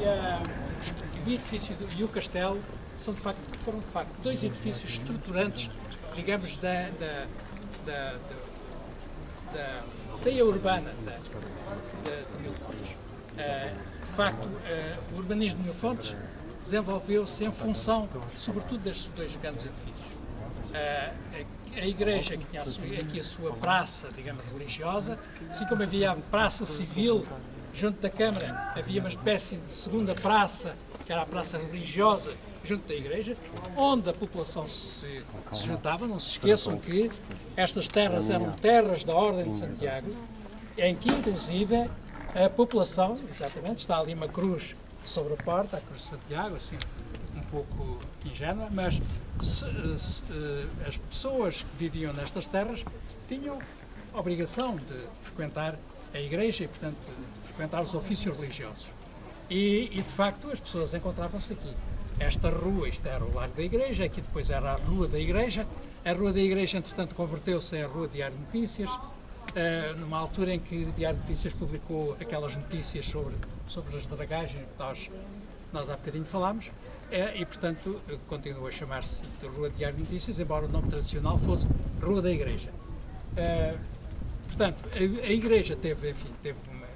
e, a, o edifício e o castelo são de facto, foram de facto dois edifícios estruturantes, digamos, da, da, da, da, teia urbana da, de Mil Fontes. Uh, de facto, uh, o urbanismo de Mil Fontes desenvolveu-se em função, sobretudo, destes dois grandes edifícios. Uh, a igreja que tinha aqui a sua praça, digamos, religiosa, assim como havia a praça civil junto da Câmara, havia uma espécie de segunda praça, que era a praça religiosa, junto da igreja, onde a população se, se juntava. Não se esqueçam que estas terras eram terras da Ordem de Santiago, em que inclusive a população, exatamente, está ali uma cruz sobre a porta, a cruz de Santiago, assim um pouco ingênua, mas se, se, as pessoas que viviam nestas terras tinham obrigação de frequentar a igreja e, portanto, frequentar os ofícios religiosos. E, e de facto, as pessoas encontravam-se aqui esta rua, isto era o Largo da Igreja, aqui depois era a Rua da Igreja. A Rua da Igreja, entretanto, converteu-se a Rua Diário de Notícias, uh, numa altura em que o Diário de Notícias publicou aquelas notícias sobre, sobre as dragagens que nós, nós há bocadinho falámos, uh, e, portanto, continua a chamar-se Rua Diário de Notícias, embora o nome tradicional fosse Rua da Igreja. Uh, portanto, a, a, Igreja teve, enfim, teve, uma,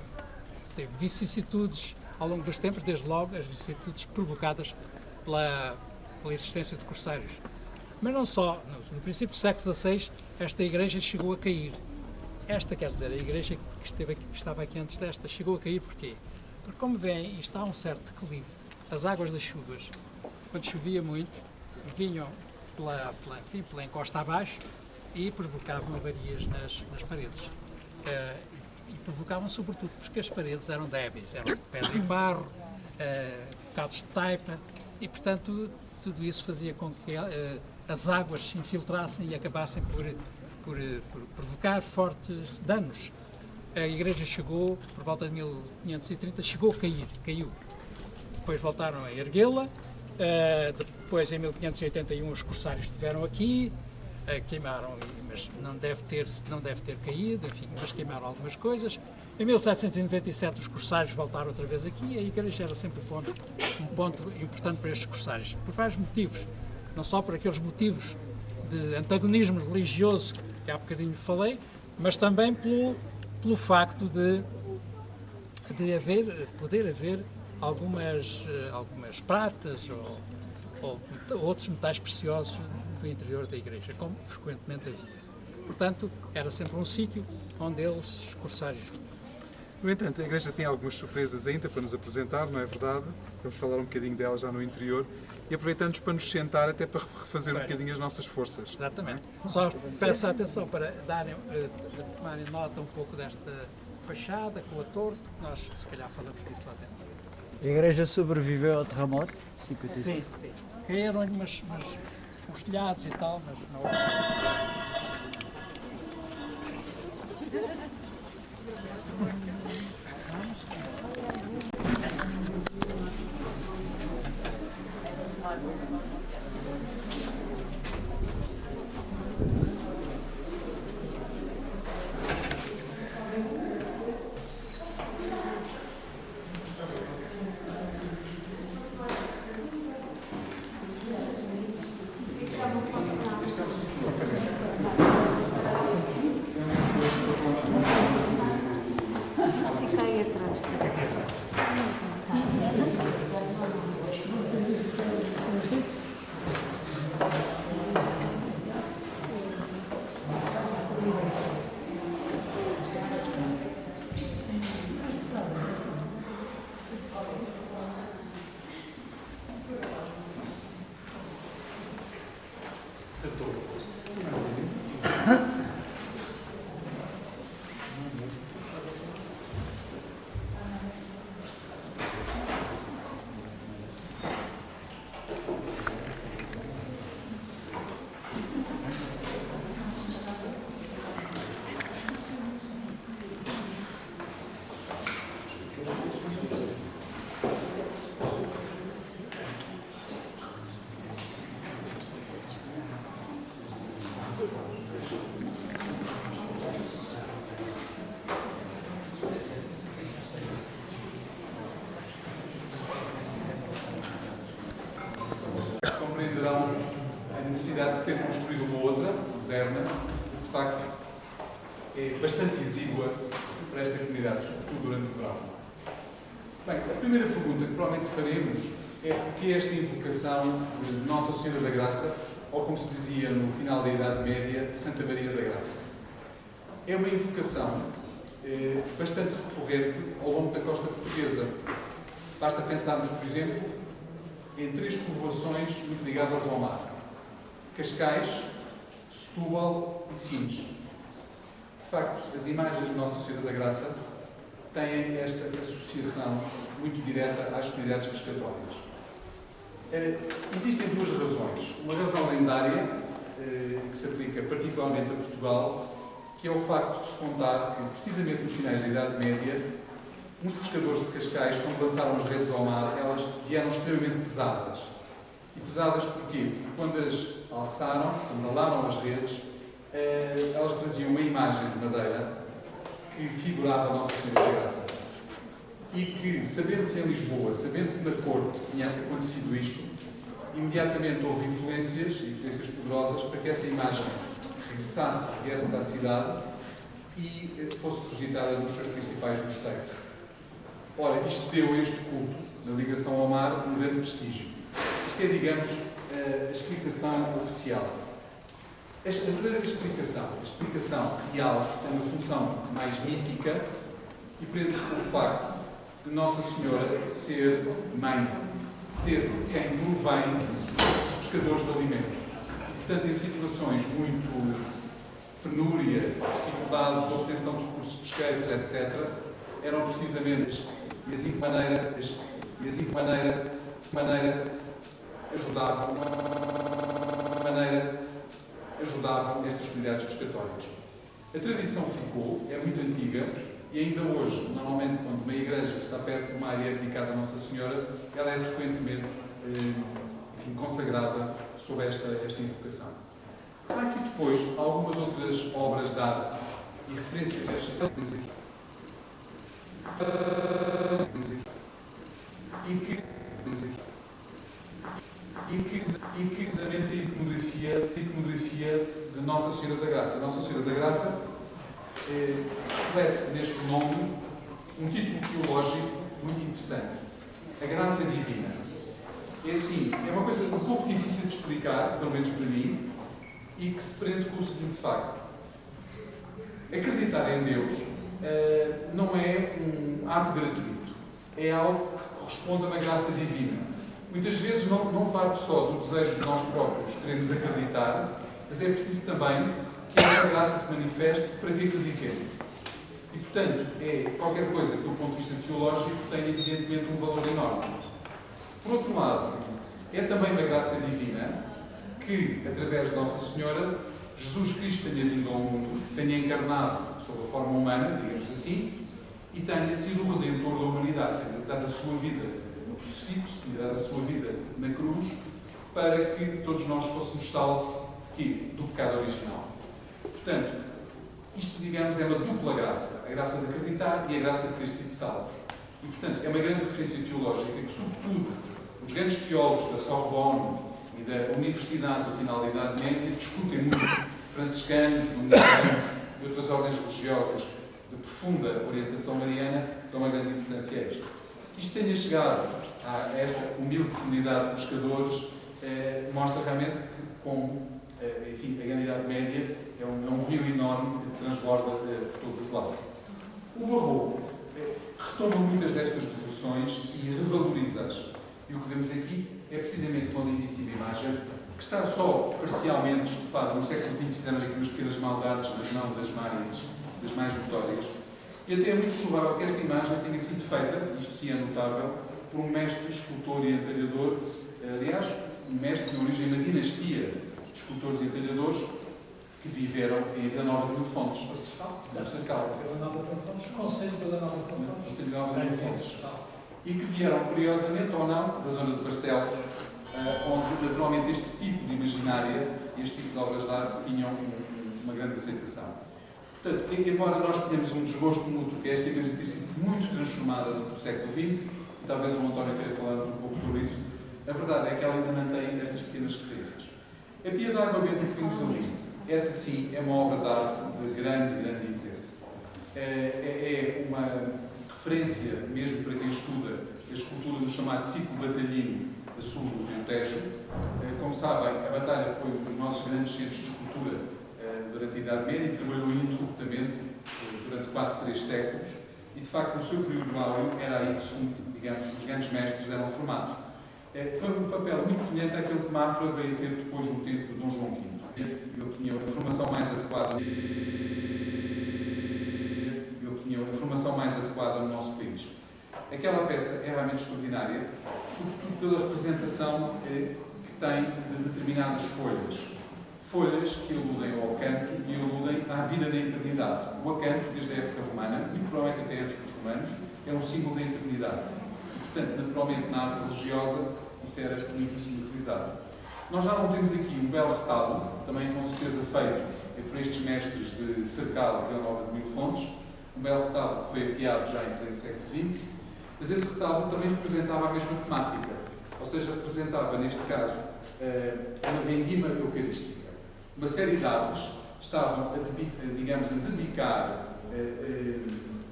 teve vicissitudes ao longo dos tempos, desde logo as vicissitudes provocadas pela, pela existência de corsários. Mas não só, no, no princípio do século XVI, esta igreja chegou a cair. Esta, quer dizer, a igreja que, esteve aqui, que estava aqui antes desta, chegou a cair porquê? Porque, como veem, está a um certo declive. As águas das chuvas, quando chovia muito, vinham pela, pela, enfim, pela encosta abaixo e provocavam avarias nas, nas paredes. Uh, e provocavam sobretudo porque as paredes eram débeis, eram pedra e barro, uh, bocados de taipa, e, portanto, tudo isso fazia com que uh, as águas se infiltrassem e acabassem por, por, por, provocar fortes danos. A igreja chegou, por volta de 1530, chegou a cair, caiu. Depois voltaram a erguê-la, uh, depois em 1581 os corsários estiveram aqui, queimaram, mas não deve, ter, não deve ter caído, enfim, mas queimaram algumas coisas. Em 1797 os corsários voltaram outra vez aqui e a igreja era sempre um ponto, um ponto importante para estes corsários, por vários motivos, não só por aqueles motivos de antagonismo religioso que há bocadinho falei, mas também pelo, pelo facto de, de haver, poder haver algumas, algumas pratas ou, ou outros metais preciosos do interior da igreja, como frequentemente havia. Portanto, era sempre um sítio onde eles, os corsários, vinham. No entanto, a Igreja tem algumas surpresas ainda para nos apresentar, não é verdade? Vamos falar um bocadinho dela já no interior e aproveitamos para nos sentar até para refazer um bocadinho as nossas forças. Exatamente. Só peço atenção para darem, uh, tomarem nota um pouco desta fachada com a torre, nós se calhar falamos disso lá dentro. A igreja sobreviveu ao terremoto? 55. Sim, sim. Caíram-lhe umas, umas, uns telhados e tal, mas não é bastante exígua para esta comunidade, sobretudo durante o verão. Bem, a primeira pergunta que provavelmente faremos é porque esta invocação de Nossa Senhora da Graça, ou como se dizia no final da Idade Média, Santa Maria da Graça. É uma invocação eh, bastante recorrente ao longo da costa portuguesa. Basta pensarmos, por exemplo, em três povoações muito ligadas ao mar. Cascais, Setúbal e Sines. Facto, as imagens de Nossa Senhora da Graça têm esta associação muito direta às comunidades pescatórias. Eh, existem duas razões. Uma razão lendária, eh, que se aplica particularmente a Portugal, que é o facto de se contar que, precisamente nos finais da Idade Média, uns pescadores de Cascais, quando lançaram as redes ao mar, elas vieram extremamente pesadas. E pesadas porquê? Porque quando as alçaram, quando alaram as redes, eh, elas traziam uma imagem de madeira que figurava a Nossa Senhora da Graça. E que, sabendo-se em Lisboa, sabendo-se na corte tinha acontecido isto, imediatamente houve influências, influências poderosas, para que essa imagem regressasse, viesse da cidade e eh, fosse depositada nos seus principais mosteiros. Ora, isto deu a este culto, na ligação ao mar, um grande prestígio. Isto é, digamos, a explicação oficial. A verdadeira explicação, a explicação real, tem uma função mais mítica e prende-se com o facto de Nossa Senhora ser mãe, ser quem provém os pescadores de alimento. Portanto, em situações muito penúria, dificuldade de obtenção de recursos pesqueiros, etc., eram precisamente e assim de maneira, e assim maneira, maneira ajudavam, ajudavam estas comunidades pescatórias. A tradição ficou, é muito antiga, e ainda hoje, normalmente, quando uma igreja está perto de uma área dedicada a Nossa Senhora, ela é frequentemente eh, enfim, consagrada sob esta, esta invocação. Há aqui depois algumas outras obras de arte e referências. Temos aqui. E que, temos aqui inquisitivamente a iconografia, a iconografia de Nossa Senhora da Graça. Nossa Senhora da Graça eh, reflete neste nome um título teológico muito interessante. A Graça Divina. É assim, é uma coisa um pouco difícil de explicar, pelo menos para mim, e que se prende com o seguinte facto. Acreditar em Deus eh, não é um ato gratuito. É algo que corresponde a uma graça divina muitas vezes não, não parte só do desejo de nós próprios queremos acreditar, mas é preciso também que essa graça se manifeste para que acreditemos. E, portanto, é qualquer coisa que, do ponto de vista teológico, tem evidentemente um valor enorme. Por outro lado, é também uma graça divina que, através de Nossa Senhora, Jesus Cristo tenha vindo ao mundo, tenha encarnado sob a forma humana, digamos assim, e tenha sido o redentor da humanidade, tenha dado a sua vida crucifixo e dar a sua vida na cruz para que todos nós fôssemos salvos de quê? Do pecado original. Portanto, isto, digamos, é uma dupla graça. A graça de acreditar e a graça de ter sido salvos. E, portanto, é uma grande referência teológica que, sobretudo, os grandes teólogos da Sorbonne e da Universidade do final da Idade Média discutem muito. Franciscanos, dominicanos e outras ordens religiosas de profunda orientação mariana dão uma grande importância a isto. Que isto tenha chegado a esta humilde comunidade de pescadores eh, mostra realmente que, como eh, enfim, a Grande Idade Média é um, é um rio enorme que transborda eh, por todos os lados. O Barroco eh, retoma muitas destas devoções e revaloriza-as. E o que vemos aqui é precisamente uma lindíssima imagem que está só parcialmente estufada. No século XX fizeram aqui umas pequenas maldades, mas não das mais, das mais notórias. E até é muito provável que esta imagem tenha sido feita, isto sim é notável, por um mestre escultor e entalhador, aliás, um mestre de origem da dinastia de escultores e entalhadores que viveram em Vila Nova de Fontes. Cercal. Vila Nova de Fontes, Conselho de Vila Nova de Fontes. Conselho Vila Nova de Fontes. E que vieram, curiosamente ou não, da zona de Barcelos, eh, onde naturalmente este tipo de imaginária, este tipo de obras de arte tinham uma grande aceitação. Portanto, embora nós tenhamos um desgosto mútuo que esta igreja tenha sido muito transformada no século XX, e talvez o António queira falar-nos um pouco sobre isso, a verdade é que ela ainda mantém estas pequenas referências. A Pia da Água Benta que vimos ali, essa sim é uma obra de arte de grande, grande interesse. É, é, é uma referência, mesmo para quem estuda a escultura no chamado ciclo batalhino a sul do Rio Tejo. Eh, como sabem, a batalha foi um dos nossos grandes centros de escultura durante a Idade Média e trabalhou ininterruptamente durante quase três séculos. E, de facto, no seu período áureo, era aí que, digamos, os grandes mestres eram formados. Foi um papel muito semelhante àquele que Mafra veio ter depois no tempo de Dom João V. Eu tinha a formação mais adequada eu tinha a formação mais adequada no nosso país. Aquela peça é realmente extraordinária, sobretudo pela representação eh, que tem de determinadas folhas. Folhas que aludem ao acanto e aludem à vida da eternidade. O acanto, desde a época romana, e provavelmente até antes dos romanos, é um símbolo da eternidade. Portanto, naturalmente, na arte religiosa, isso era muitíssimo utilizado. Nós já não temos aqui um belo retalho, também com certeza feito por estes mestres de Cercal, Vila Nova de Mil Fontes, um belo retalho que foi apiado já em pleno século XX, mas esse retalho também representava a mesma temática, ou seja, representava, neste caso, eh, uma vendima eucarística. Uma série de aves estavam, a, digamos, a debicar eh, eh,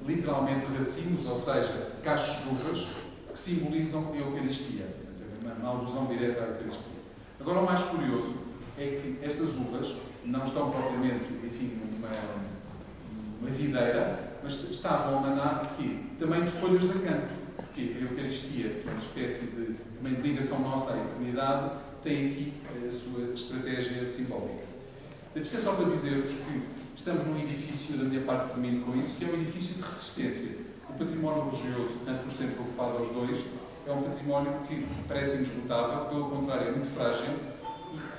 literalmente racimos, ou seja, cachos de uvas, que simbolizam a Eucaristia, uma alusão direta à Eucaristia. Agora, o mais curioso é que estas uvas não estão propriamente, enfim, numa, numa videira, mas estavam a manar de? Também de folhas de acanto porque a Eucaristia, que é uma espécie de, uma ligação nossa à eternidade, tem aqui a sua estratégia simbólica. Isto é só para dizer-vos que estamos num edifício, da minha parte termino com isso, que é um edifício de resistência. O património religioso, tanto nos tem preocupado aos dois, é um património que parece inesgotável, pelo contrário, é muito frágil,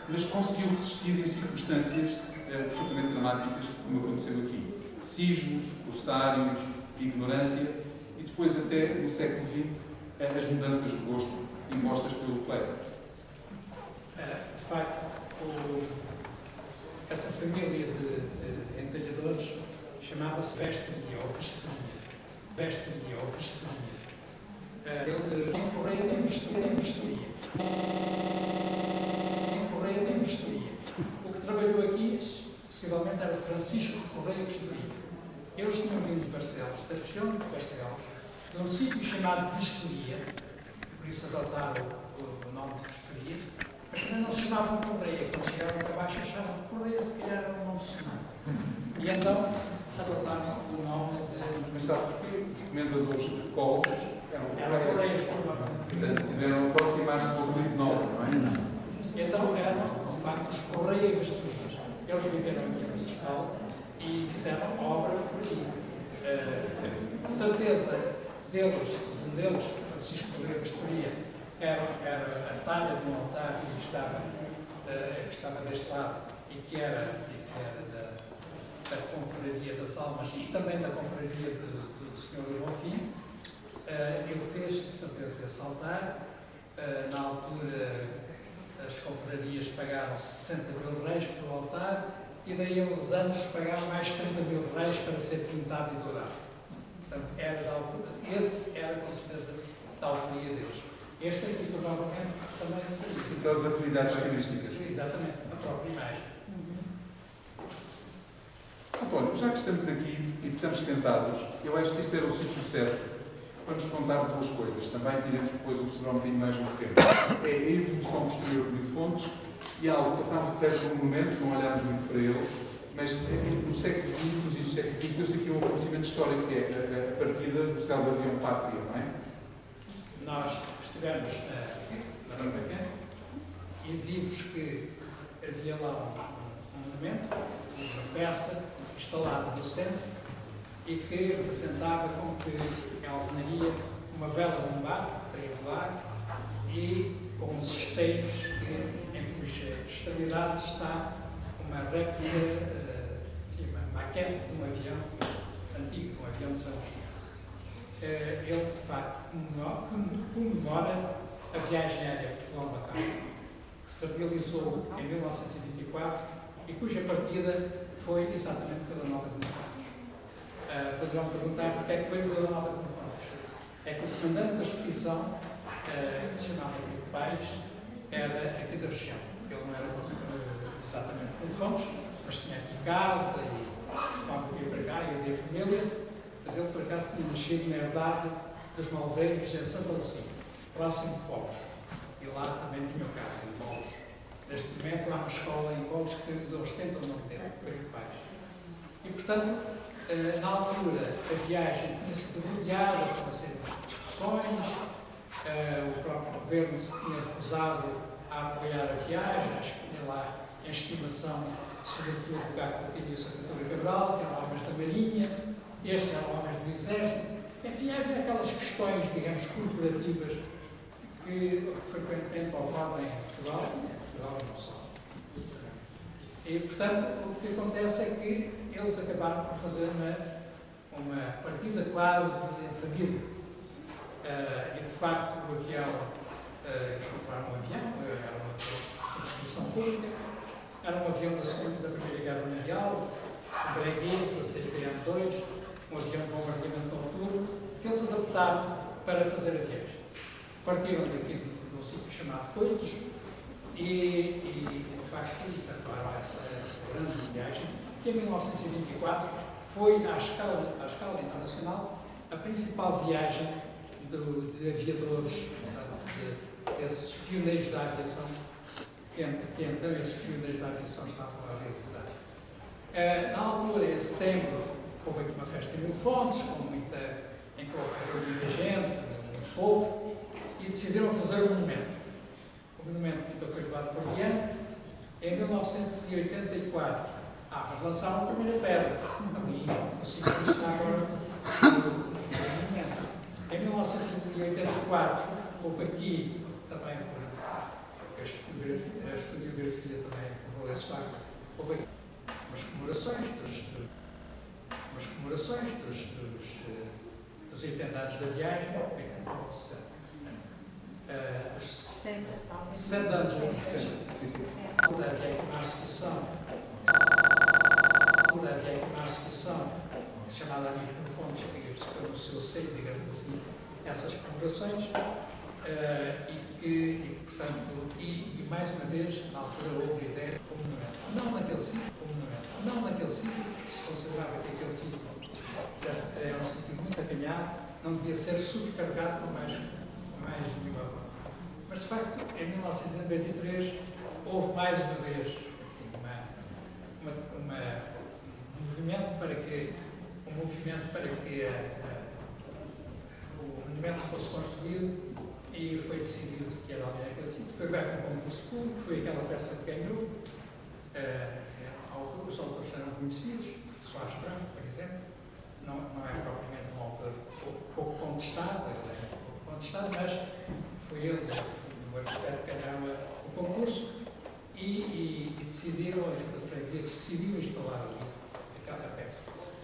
mas conseguiu resistir em circunstâncias eh, absolutamente dramáticas, como aconteceu aqui. Sismos, corsários, ignorância, depois até no século XX as mudanças de gosto impostas pelo clero. Eh, de facto, o, essa família de, de entalhadores chamava-se Vestoria ou Vestoria. Vestoria ou Vestoria. Eh, ele tem correia de Vestoria. Vestoria. Correia de Vestoria. O que trabalhou aqui, possivelmente, era Francisco Correia Vestoria. Eles tinham vindo de Barcelos, da região de Barcelos, num sítio chamado Vistoria, por isso adotaram o, o nome de Vistoria, mas também não se chamavam Correia. Quando chegaram para baixo achavam que Correia se calhar era um nome sonante. E então adotaram o nome de. Mas sabe? Os comendadores de colos eram Correias. Portanto, quiseram aproximar-se do de nome, não é? Então eram, de facto, os Correia Vistorias. Eles viveram aqui em Portugal e fizeram obra por aqui. Uh, de certeza deles, um deles, Francisco Correia Pastoria, era, era a talha de um altar que estava, uh, que estava deste lado e que era, e que era da, da Confraria das Almas e também da Confraria do, do Senhor Bonfim. Uh, ele fez, de certeza, esse altar. Uh, na altura, as confrarias pagaram 60 mil reis pelo altar e daí a uns anos pagaram mais 30 mil reis para ser pintado e dourado. Portanto, era da altura, esse era com certeza da autoria deles. Este aqui, provavelmente, também seria. E todas as afinidades estilísticas. Exatamente, a própria imagem. António, já que estamos aqui e estamos sentados, eu acho que este era o sítio certo para nos contar duas coisas. Também queremos depois observar um bocadinho mais no tempo. É a evolução posterior de fontes e algo, passámos perto de um momento, não olhámos muito para ele, mas eh, no século XX, inícios do século XX, deu-se aqui um acontecimento histórico, que é a, partida do céu do avião Pátria, não é? Nós estivemos na Barbaca e vimos que havia lá um, um monumento, uma peça instalada no centro e que representava com que a alvenaria uma vela bombar, triangular, e com os esteios que, em cuja extremidade está uma réplica maquete de um avião antigo, um avião de São Agostinho. Eh, ele, de facto, comemora a viagem aérea Portugal-Macau, que se realizou em 1924 e cuja partida foi exatamente Vila Nova de Monfrões. Uh, poderão perguntar porque é que foi Vila Nova de Monfrões. É que o comandante da expedição eh, que se chamava Pais, era aqui da região. Ele não era eh, exatamente de Fontes, mas tinha aqui casa e costumava vir para cá e havia família, mas ele por acaso tinha nascido na herdade dos Malveiros em Santa Luzia, próximo de Polos. E lá também tinha casa, em Polos. Neste momento há uma escola em Polos que eles tentam não ter, Henrique Pais. E portanto, na altura, a viagem tinha sido rodeada por uma série de discussões, eh, o próprio governo se tinha recusado a apoiar a viagem, acho que tinha lá em estimação, sobretudo, o Gato Coutinho e a Secretária Cabral, que eram homens da Marinha, estes eram homens do Exército. Enfim, havia aquelas questões, digamos, corporativas que frequentemente ocorrem em Portugal, em Portugal não só. E, portanto, o que acontece é que eles acabaram por fazer uma, uma partida quase família. Uh, e, de facto, o avião, uh, eles compraram um avião, era uma subscrição pública, era um avião da Segunda da Primeira Guerra Mundial, um Breguet 16PM2, um avião de bombardeamento noturno, que eles adaptaram para fazer a viagem. Partiram daqui de um sítio chamado Coitos e, e, de facto, efetuaram essa, essa grande viagem, que em 1924 foi, à escala, à escala internacional, a principal viagem do, de aviadores, de, desses pioneiros da aviação, que, que, então esses pioneiros da aviação estavam a realizar. Uh, na altura, em setembro, houve aqui uma festa em Mil Fontes, com muita, em que houve muita gente, muito povo, e decidiram fazer um monumento. O monumento que foi levado por diante. Em 1984, ah, mas lançaram a primeira pedra, sítio que está agora. Em 1984, houve aqui também, a historiografia, a historiografia também facto, houve aqui umas comemorações dos, umas comemorações dos, dos, dos intendados da viagem, uh, os 60 anos da licença. Havia aqui uma associação, uma associação chamada Amigos no Fontes, que pelo seu seio, digamos assim, essas comemorações uh, e que, e, portanto, e, e, mais uma vez, na altura houve a ideia de monumento. Não naquele sítio, como. Não naquele sítio, se considerava que aquele sítio já era um sítio muito acanhado, não devia ser subcarregado com mais, com mais nenhuma. Mas, de facto, em 1993, houve mais uma vez enfim, uma, uma, uma, um movimento para que um movimento para que o monumento fosse construído e foi decidido que era ali aquele sítio. Foi aberto um concurso público, foi aquela peça que ganhou. Uh, os autores eram conhecidos, Soares Branco, por exemplo, não, não é propriamente um autor pouco contestado, ele é pouco contestado, mas foi ele, o arquiteto, que ganhava o concurso e, e, e decidiram, a Junta decidiu instalar ali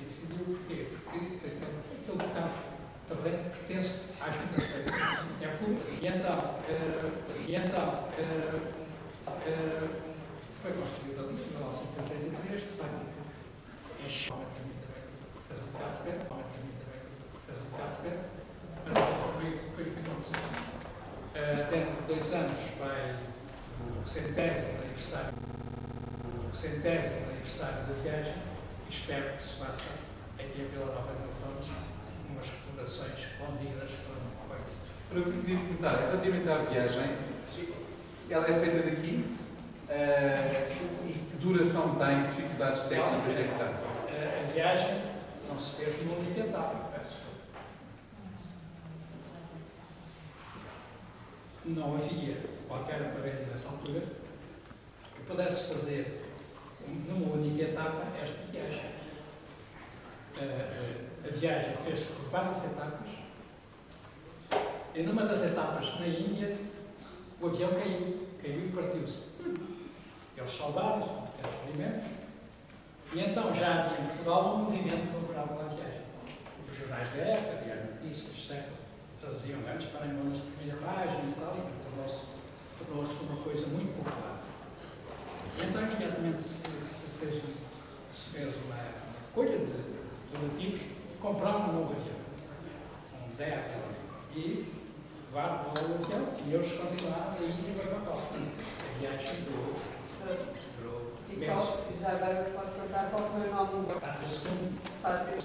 decidiu porquê? Porque aquele, bocado também pertence à Junta É público. E então, e então foi construído ali em 1983, de facto, encheu fez um bocado de pé, fez um bocado de pé, mas foi, foi o que aconteceu. Uh, dentro de dois anos vai o centésimo aniversário, o centésimo aniversário da viagem, espero que se faça aqui em Vila Nova de Fontes umas fundações condignas para uma coisa. Para o que queria perguntar, relativamente à viagem, ela é feita daqui uh, e que duração tem, que dificuldades técnicas é que tem? A, a viagem não se fez numa única etapa, peço desculpa. Não havia qualquer aparelho nessa altura que pudesse fazer numa única etapa esta viagem. A, a, viagem fez-se por várias etapas e numa das etapas na Índia o avião caiu, caiu e partiu-se. Eles salvaram-se com pequenos ferimentos e então já havia em Portugal um movimento favorável à viagem. Os jornais da época, e as notícias, século, traziam grandes parangonas de primeira página e tal, e tornou-se tornou uma coisa muito popular. E então imediatamente se, se, fez, se fez uma colha de donativos, comprar um novo avião, um 10 e levar para o avião E eles continuaram e foi para a Copa. A viagem durou, durou e já agora pode contar qual foi o nome do Pátria II, Pátria,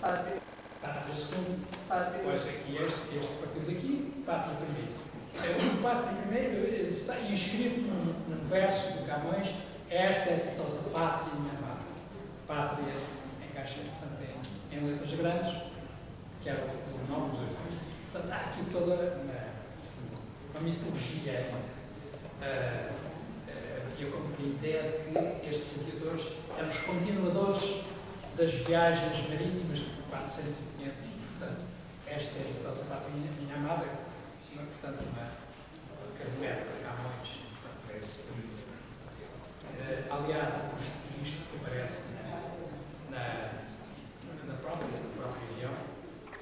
Pátria, Pátria II, Pátria, Pois aqui este, este partiu daqui, Pátria primeiro. O Pátria primeiro está inscrito num, num verso de Camões, esta é a ditosa pátria minha amada. Pátria encaixa, portanto, em, em letras grandes, que era o, nome do efeito. Portanto, há aqui toda uma, uma mitologia havia como que a ideia de que estes aviadores eram os continuadores das viagens marítimas de 400 e 500. Portanto, esta é a ditosa pátria minha, minha amada, uma, portanto, uma carboeta de Camões, portanto, parece. Eh, aliás, a custo disto que aparece na, na, na própria, no próprio avião,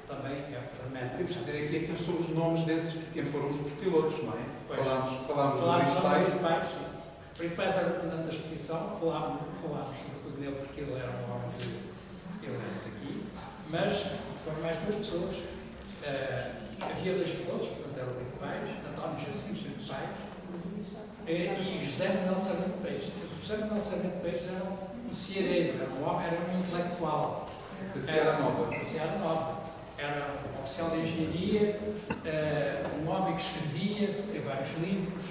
também é remete. Temos de dizer aqui quem são os nomes desses, quem foram os pilotos, não é? Pois. Falámos, falámos, Falámos do sobre Luís o Pai, Pais, sim. O Rui Pais era o comandante da expedição, falámos, falámos sobretudo dele porque ele era um homem de, ele era daqui, mas foram mais duas pessoas. Eh, havia dois pilotos, portanto era o Rui Pais, António Jacinto Rui Pais eh, e José Manuel Sarmento Peixes. O José Manuel Sarmento Peixes era um, ceareiro, era um homem, era um intelectual. da Sierra Nova. Da Sierra Nova. Era um oficial de engenharia, eh, um homem que escrevia, tem vários livros.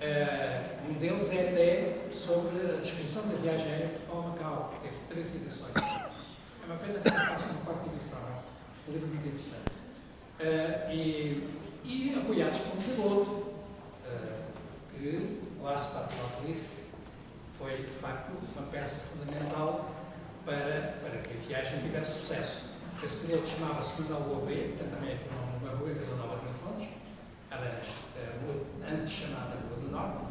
eh, um deles é até sobre a descrição da viagem aérea ao Macau, que teve três edições. É uma pena que não faça uma quarta edição, é um livro muito interessante. Eh, e, e apoiados por um piloto, eh, que, lá se está a polícia, foi de facto uma peça fundamental para, para que a viagem tivesse sucesso. Esse piloto chamava-se Manuel Gouveia, que também aqui o nome uma rua em Vila Nova de Fontes, era a rua antes chamada Rua do Norte,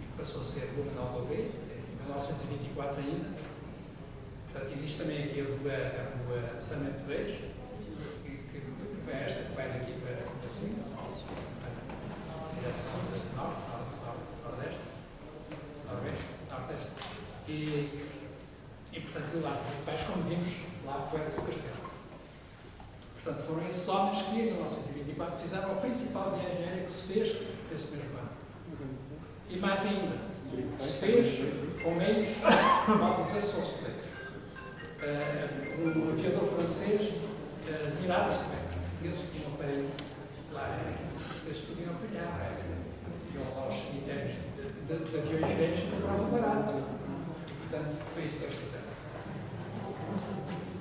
que passou a ser Rua Manuel Gouveia, em 1924 ainda. Portanto, existe também aqui a Rua, a rua Sarmento Reis, que, que, foi esta que vai daqui para, para cima, para a direção do norte, norte, norte, nordeste, noroeste, nordeste. E, e portanto, lá, depois, como vimos, lá foi do castelo. Portanto, foram esses homens que, em 1924, fizeram a principal viagem aérea que se fez nesse mesmo ano. E mais ainda, se fez com meios, pode dizer, se fez. Uh, o aviador francês uh, admirava-se como é que os portugueses tinham lá, aquilo que os portugueses podiam apanhar, iam aos cemitérios de, aviões velhos que compravam barato. E, portanto, foi isso que eles fizeram.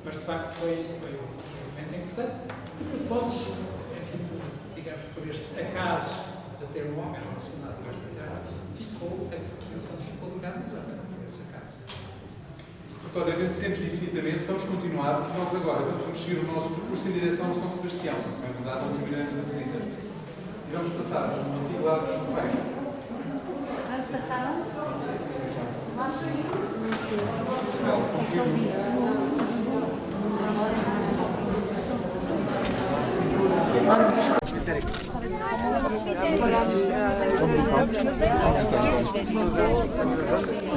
Mas, de facto, foi, foi um momento importante, porque Fontes, enfim, digamos, por este acaso de ter um homem relacionado com esta terra, ficou, Fontes ficou ligado exatamente por esse acaso. Doutor, agradecemos infinitamente. Vamos continuar. Nós agora vamos seguir o nosso percurso em direção a São Sebastião. É verdade, não terminamos a visita. E vamos passar ao antigo lado dos Correios. Vamos passar onde? Belo, confirmo.